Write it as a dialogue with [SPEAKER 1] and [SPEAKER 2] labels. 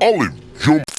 [SPEAKER 1] Olive, jump.